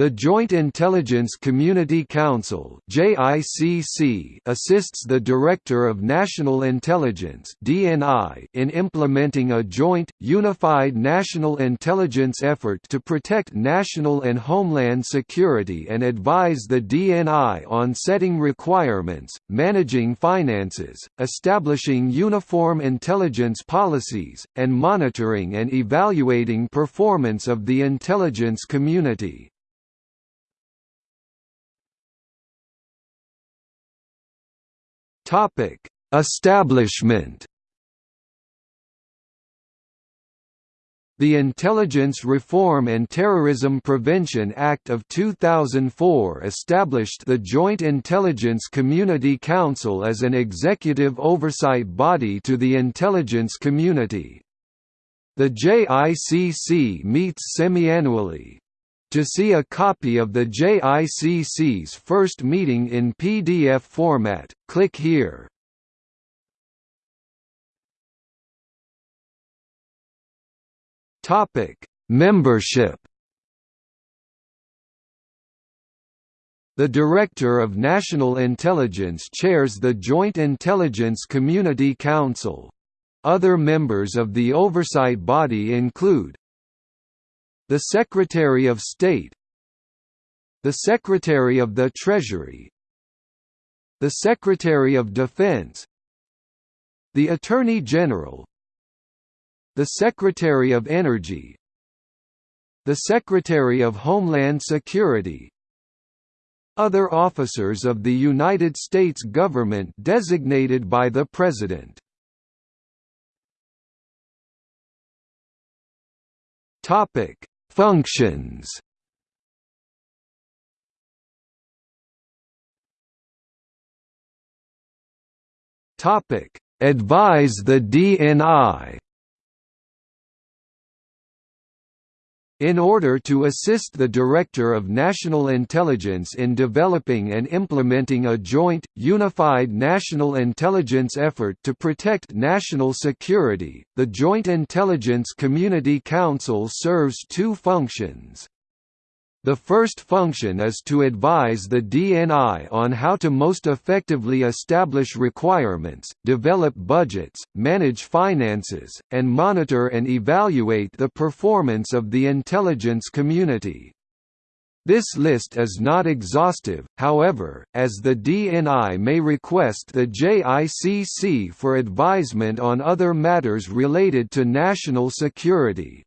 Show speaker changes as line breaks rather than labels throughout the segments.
The Joint Intelligence Community Council assists the Director of National Intelligence in implementing a joint, unified national intelligence effort to protect national and homeland security and advise the DNI on setting requirements, managing finances, establishing uniform intelligence policies, and monitoring and evaluating performance of the intelligence community. Topic: Establishment. The Intelligence Reform and Terrorism Prevention Act of 2004 established the Joint Intelligence Community Council as an executive oversight body to the intelligence community. The JICC meets semi-annually, to see a copy of the JICC's first meeting in PDF format, click here. Topic: Membership The Director of National Intelligence chairs the Joint Intelligence Community Council. Other members of the oversight body include the Secretary of State The Secretary of the Treasury The Secretary of Defense The Attorney General The Secretary of Energy The Secretary of Homeland Security Other officers of the United States government designated by the President. Topic Functions Topic: Advise the DNI. In order to assist the Director of National Intelligence in developing and implementing a joint, unified national intelligence effort to protect national security, the Joint Intelligence Community Council serves two functions. The first function is to advise the DNI on how to most effectively establish requirements, develop budgets, manage finances, and monitor and evaluate the performance of the intelligence community. This list is not exhaustive, however, as the DNI may request the JICC for advisement on other matters related to national security.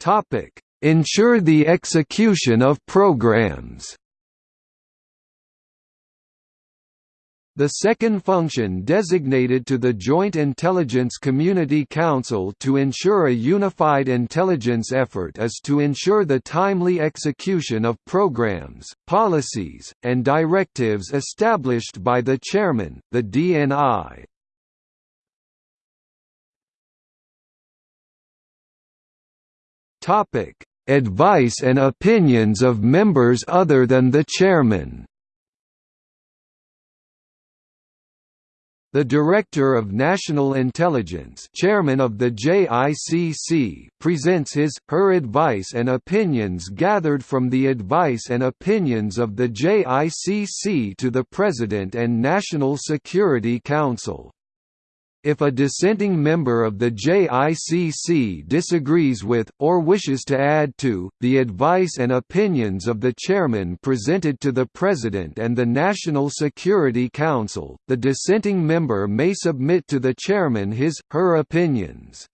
Topic: Ensure the execution of programs. The second function designated to the Joint Intelligence Community Council to ensure a unified intelligence effort is to ensure the timely execution of programs, policies, and directives established by the Chairman, the DNI. Topic: Advice and opinions of members other than the chairman. The Director of National Intelligence chairman of the JICC presents his, her advice and opinions gathered from the advice and opinions of the JICC to the President and National Security Council. If a dissenting member of the JICC disagrees with, or wishes to add to, the advice and opinions of the chairman presented to the President and the National Security Council, the dissenting member may submit to the chairman his, her opinions.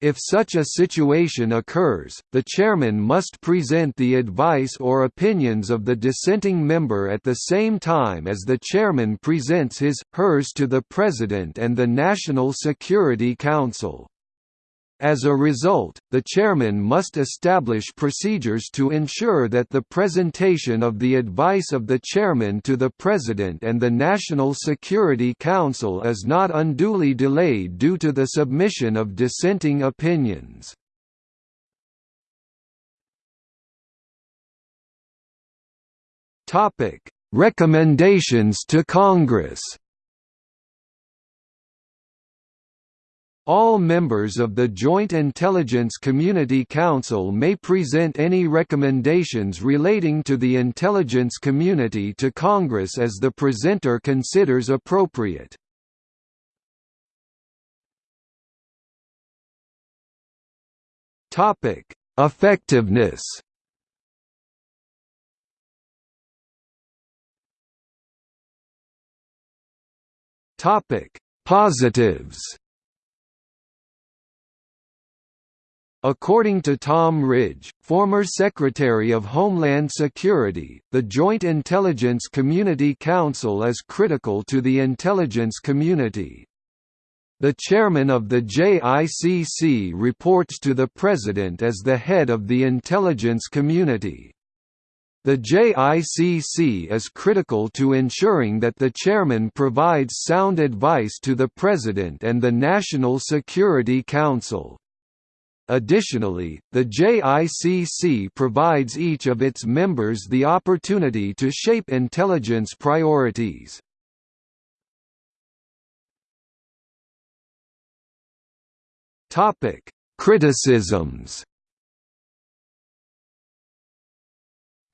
If such a situation occurs, the chairman must present the advice or opinions of the dissenting member at the same time as the chairman presents his, hers to the President and the National Security Council. As a result, the chairman must establish procedures to ensure that the presentation of the advice of the chairman to the President and the National Security Council is not unduly delayed due to the submission of dissenting opinions. Recommendations to Congress All members of the Joint Intelligence Community Council may present any recommendations relating to the intelligence community to Congress as the presenter considers appropriate. Effectiveness Topic: Positives. According to Tom Ridge, former Secretary of Homeland Security, the Joint Intelligence Community Council is critical to the intelligence community. The chairman of the JICC reports to the President as the head of the intelligence community. The JICC is critical to ensuring that the chairman provides sound advice to the President and the National Security Council. Additionally, the JICC provides each of its members the opportunity to shape intelligence priorities. Topic: Criticisms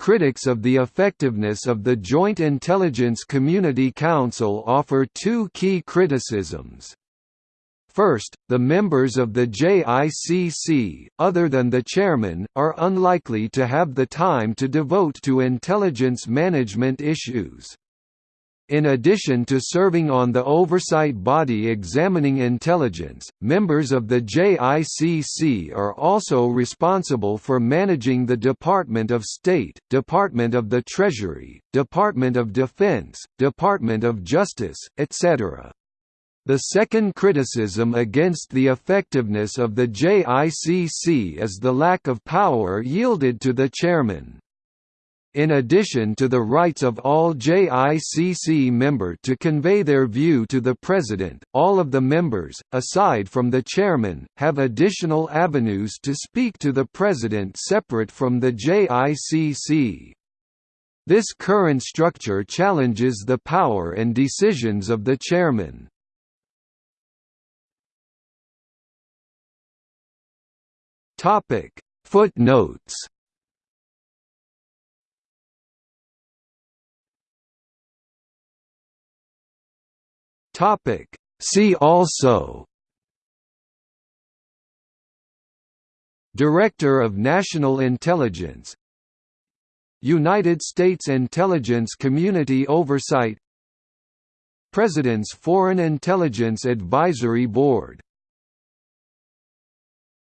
Critics of the effectiveness of the Joint Intelligence Community Council offer two key criticisms. First, the members of the JICC, other than the chairman, are unlikely to have the time to devote to intelligence management issues. In addition to serving on the oversight body examining intelligence, members of the JICC are also responsible for managing the Department of State, Department of the Treasury, Department of Defense, Department of Justice, etc. The second criticism against the effectiveness of the JICC is the lack of power yielded to the chairman. In addition to the rights of all JICC member to convey their view to the President, all of the members, aside from the Chairman, have additional avenues to speak to the President separate from the JICC. This current structure challenges the power and decisions of the Chairman. Footnotes. Topic. See also. Director of National Intelligence. United States Intelligence Community Oversight. President's Foreign Intelligence Advisory Board